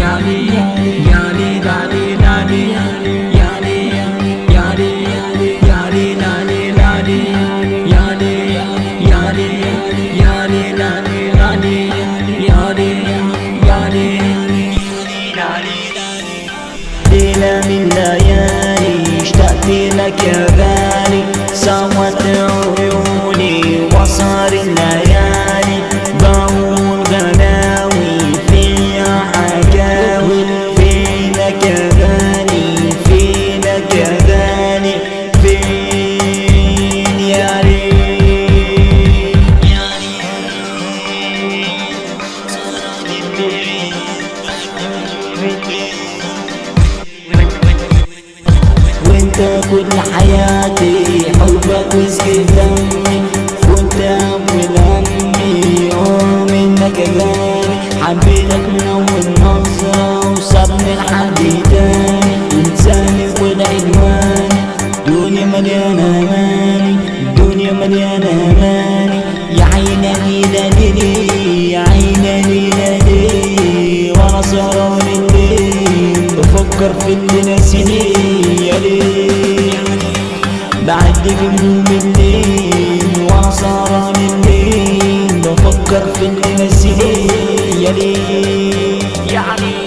yani yani lali lali yani yani yani lali lali yani yani yani lali lali yani yani ليلة من ليالي اشتقت لك يا غالي انت كل حياتي حبك مسك دمي وانت بلمي يوم إنك غالي حبيتك من اول نظرة وصابني لحد تاني إنساني كل عنواني دنيا مليانة أماني دنيا مليانة أماني. يا عيناني نادري يا عيناني نادري وأنا سهران الليل بفكر في اللي ناسيني جبنه منين وعصارة منين بفكر في السنين يا ليه يعني